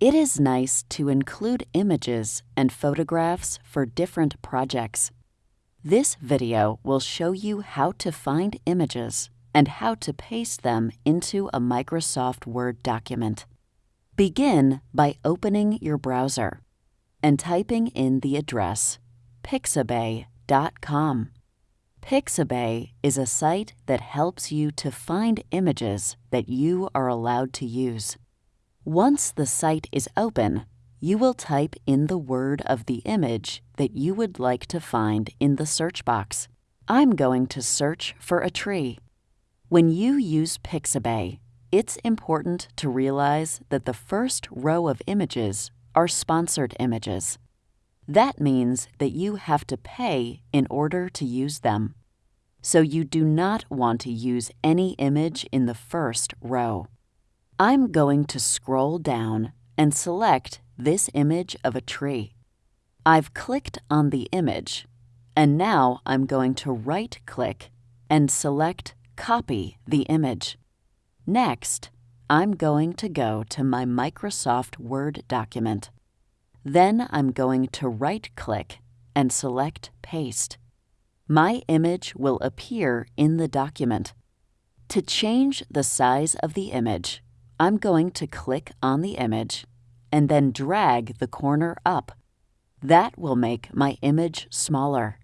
It is nice to include images and photographs for different projects. This video will show you how to find images and how to paste them into a Microsoft Word document. Begin by opening your browser and typing in the address pixabay.com. Pixabay is a site that helps you to find images that you are allowed to use. Once the site is open, you will type in the word of the image that you would like to find in the search box. I'm going to search for a tree. When you use Pixabay, it's important to realize that the first row of images are sponsored images. That means that you have to pay in order to use them. So you do not want to use any image in the first row. I'm going to scroll down and select this image of a tree. I've clicked on the image, and now I'm going to right-click and select Copy the image. Next, I'm going to go to my Microsoft Word document. Then I'm going to right-click and select Paste. My image will appear in the document. To change the size of the image, I'm going to click on the image and then drag the corner up. That will make my image smaller.